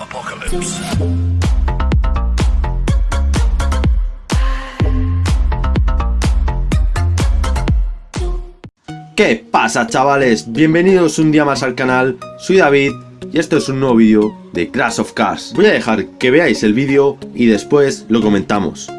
Apocalypse. ¿Qué pasa chavales? Bienvenidos un día más al canal, soy David y esto es un nuevo vídeo de Crash of Cars. Voy a dejar que veáis el vídeo y después lo comentamos.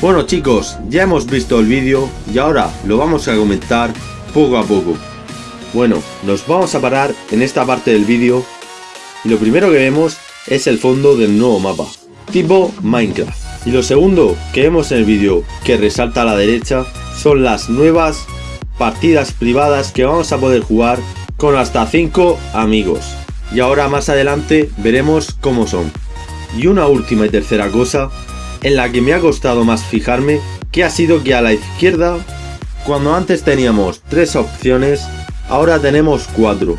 Bueno chicos, ya hemos visto el vídeo y ahora lo vamos a comentar poco a poco. Bueno, nos vamos a parar en esta parte del vídeo y lo primero que vemos es el fondo del nuevo mapa, tipo Minecraft. Y lo segundo que vemos en el vídeo que resalta a la derecha son las nuevas partidas privadas que vamos a poder jugar con hasta 5 amigos. Y ahora más adelante veremos cómo son. Y una última y tercera cosa en la que me ha costado más fijarme que ha sido que a la izquierda, cuando antes teníamos tres opciones, ahora tenemos cuatro.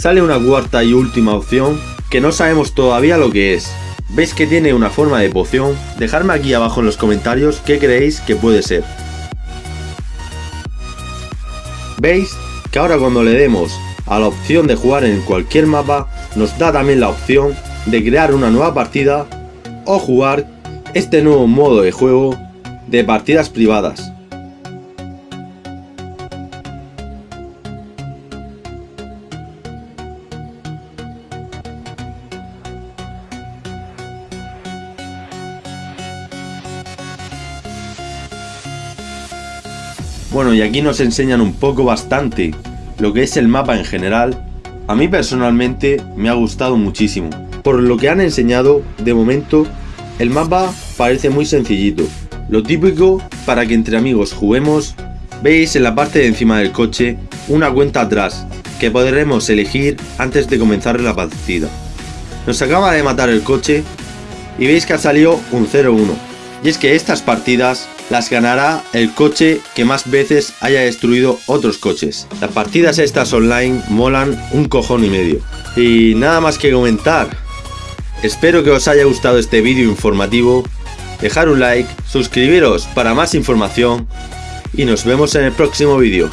Sale una cuarta y última opción que no sabemos todavía lo que es. ¿Veis que tiene una forma de poción? Dejadme aquí abajo en los comentarios qué creéis que puede ser. ¿Veis? Que ahora cuando le demos a la opción de jugar en cualquier mapa, nos da también la opción de crear una nueva partida o jugar este nuevo modo de juego de partidas privadas. Bueno y aquí nos enseñan un poco bastante lo que es el mapa en general. A mí personalmente me ha gustado muchísimo. Por lo que han enseñado, de momento el mapa parece muy sencillito, lo típico para que entre amigos juguemos, veis en la parte de encima del coche una cuenta atrás que podremos elegir antes de comenzar la partida. Nos acaba de matar el coche y veis que ha salido un 0-1 y es que estas partidas las ganará el coche que más veces haya destruido otros coches. Las partidas estas online molan un cojón y medio. Y nada más que comentar, Espero que os haya gustado este vídeo informativo, dejar un like, suscribiros para más información y nos vemos en el próximo vídeo.